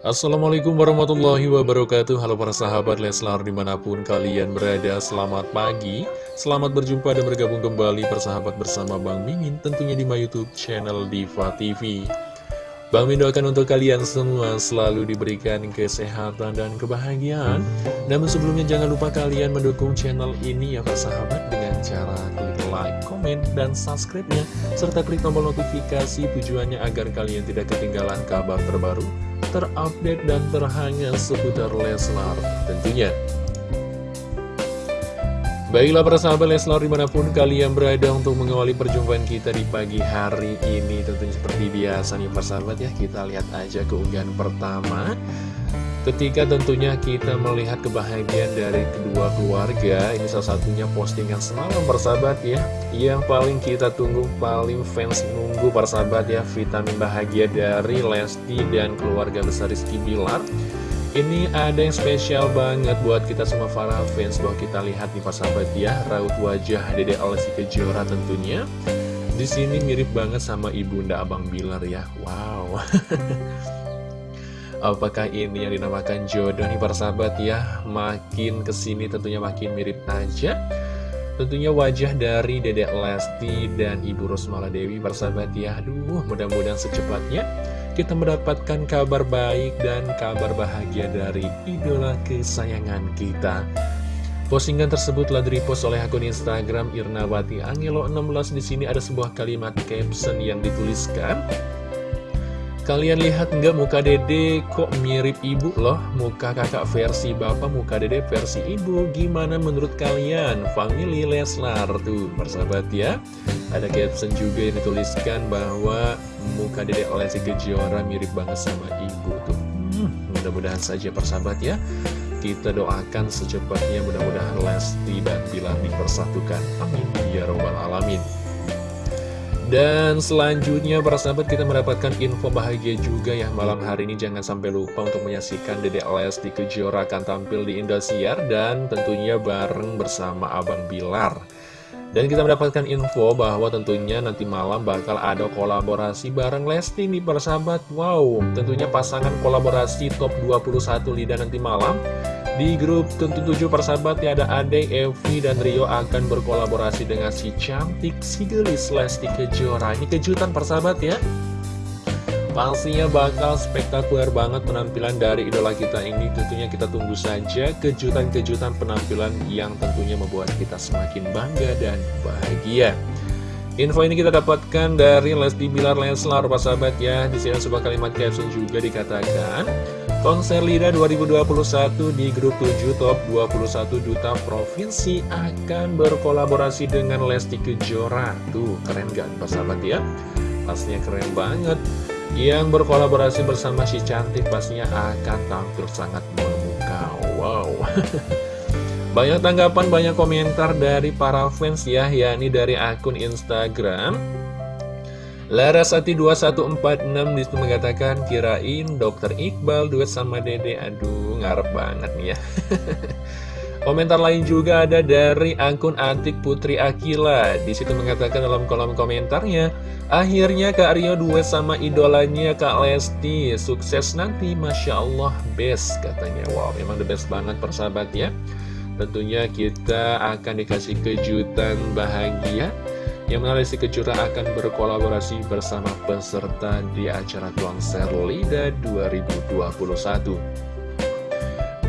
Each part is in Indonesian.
Assalamualaikum warahmatullahi wabarakatuh. Halo para sahabat Leslar di mana pun kalian berada Selamat pagi. Selamat berjumpa dan bergabung kembali persahabat bersama Bang Mimin Tentunya di my youtube channel Diva TV Bang Min doakan untuk kalian semua selalu diberikan kesehatan dan kebahagiaan. Namun sebelumnya jangan lupa kalian mendukung channel ini ya persahabat Dengan cara klik like, komen, dan subscribe-nya. Serta klik tombol notifikasi tujuannya agar kalian tidak ketinggalan kabar terbaru Terupdate dan terhangat seputar Leslar tentunya. Baiklah para sahabat Leslar di mana pun kalian berada untuk mengawali perjumpaan kita di pagi hari ini Tentunya seperti biasa nih para sahabat ya Kita lihat aja keunggahan pertama Ketika tentunya kita melihat kebahagiaan dari kedua keluarga Ini salah satunya postingan semalam persahabat ya Yang paling kita tunggu, paling fans nunggu persahabat ya Vitamin bahagia dari Lesti dan keluarga besar Rizky Bilar ini ada yang spesial banget buat kita semua para fans bahwa kita lihat nih Pak sahabat ya raut wajah Dede Alessi Kejora tentunya. Di sini mirip banget sama ibunda Abang Bilar ya. Wow. Apakah ini yang dinamakan jodoh nih para sahabat ya? Makin ke sini tentunya makin mirip aja. Tentunya wajah dari Dedek Lesti dan Ibu Rosmala Dewi sahabat ya. Aduh, mudah-mudahan secepatnya kita mendapatkan kabar baik dan kabar bahagia dari idola kesayangan kita. Postingan tersebut telah direpost oleh akun Instagram Irnawati Angelo 16 di sini ada sebuah kalimat caption yang dituliskan Kalian lihat nggak muka dede kok mirip ibu loh Muka kakak versi bapak, muka dede versi ibu Gimana menurut kalian? Family Leslar tuh persahabat ya Ada caption juga yang dituliskan bahwa muka dede Lesti Kejora mirip banget sama ibu tuh hmm, Mudah-mudahan saja persahabat ya kita doakan secepatnya mudah-mudahan Lesti dan Bilar dipersatukan. Amin. Ya Robbal Alamin. Dan selanjutnya para sahabat kita mendapatkan info bahagia juga ya malam hari ini jangan sampai lupa untuk menyaksikan Dede Lesti Kejora akan tampil di Indosiar dan tentunya bareng bersama Abang Bilar. Dan kita mendapatkan info bahwa tentunya nanti malam bakal ada kolaborasi bareng Lesti nih para sahabat. Wow, tentunya pasangan kolaborasi top 21 lidah nanti malam di grup tentu tujuh persahabat ya ada Ade, Evi, dan Rio akan berkolaborasi dengan si cantik, si gelis Lesti Kejora. Ini kejutan persahabat ya. Pastinya bakal spektakuler banget penampilan dari idola kita ini Tentunya kita tunggu saja kejutan-kejutan penampilan yang tentunya membuat kita semakin bangga dan bahagia Info ini kita dapatkan dari Lesti Bilar Leslar, sahabat ya Di sini sebuah kalimat caption juga dikatakan Konser LIDA 2021 di grup 7 top 21 duta provinsi akan berkolaborasi dengan Lesti Kejora. Tuh, keren gak sahabat ya? Pastinya keren banget. Yang berkolaborasi bersama si cantik pastinya akan tampil sangat memukau. Wow. banyak tanggapan, banyak komentar dari para fans ya, yakni dari akun Instagram. Larasati 2146 di situ mengatakan kirain dokter Iqbal duet sama Dede. Aduh ngarep banget nih ya. Komentar lain juga ada dari akun Antik Putri Akila. Di situ mengatakan dalam kolom komentarnya Akhirnya Kak Rio duet sama idolanya Kak Lesti. Sukses nanti Masya Allah best katanya. Wow memang the best banget persahabat ya Tentunya kita akan dikasih kejutan bahagia yang mana Lesti Kejora akan berkolaborasi bersama peserta di acara konser LIDA 2021.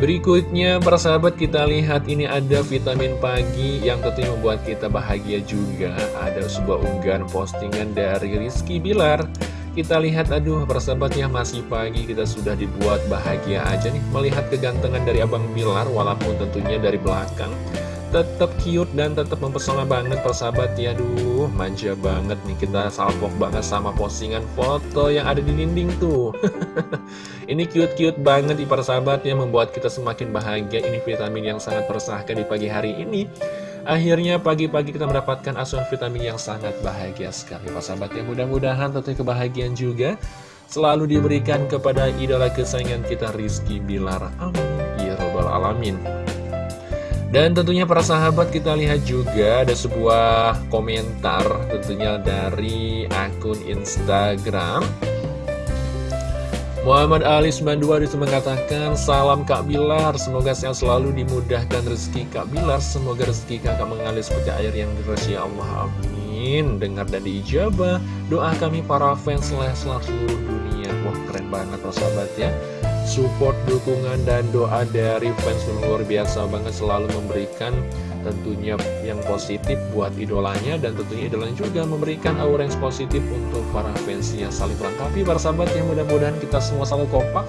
Berikutnya, para sahabat kita lihat ini ada vitamin pagi yang tentunya membuat kita bahagia juga. Ada sebuah unggahan postingan dari Rizky Bilar. Kita lihat, aduh persahabatnya masih pagi. Kita sudah dibuat bahagia aja nih. Melihat kegantengan dari Abang Bilar walaupun tentunya dari belakang. Tetap cute dan tetap mempesona banget persahabat ya. Duh manja banget nih. Kita salpok banget sama postingan foto yang ada di dinding tuh. Ini cute-cute banget di persahabat yang membuat kita semakin bahagia. Ini vitamin yang sangat persahkan di pagi hari ini Akhirnya pagi-pagi kita mendapatkan asuhan vitamin yang sangat bahagia sekali. Persahabat ya Mudah-mudahan tentunya kebahagiaan juga. Selalu diberikan kepada idola kesayangan kita Rizky Bilar. Amin. Ya Robbal Alamin. Dan tentunya para sahabat kita lihat juga ada sebuah komentar tentunya dari akun Instagram Muhammad Ali 92 di situ mengatakan Salam Kak Bilar Semoga sehat selalu dimudahkan rezeki Kak Bilar Semoga rezeki kakak mengalir seperti air yang deras ya Allah Amin. Dengar dan diijabah Doa kami para fans Leslar seluruh dunia. Wah keren banget sahabat ya Support, dukungan, dan doa dari fans luar biasa banget Selalu memberikan tentunya yang positif buat idolanya dan tentunya idolanya juga memberikan aura yang positif untuk para fans yang saling melengkapi para sahabat yang mudah-mudahan kita semua selalu kompak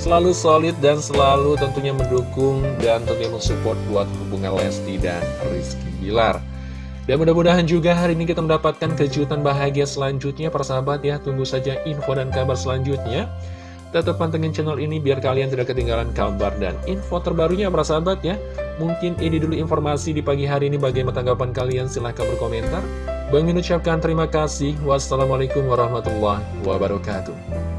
selalu solid dan selalu tentunya mendukung dan tentunya mensupport buat hubungan Lesti dan Rizky Bilar. Dan mudah-mudahan juga hari ini kita mendapatkan kejutan bahagia selanjutnya para sahabat ya. Tunggu saja info dan kabar selanjutnya Tetap pantengin channel ini biar kalian tidak ketinggalan kabar dan info terbarunya para sahabat ya. Mungkin ini dulu informasi di pagi hari ini bagaimana tanggapan kalian silahkan berkomentar. Bang ucapkan terima kasih. Wassalamualaikum warahmatullahi wabarakatuh.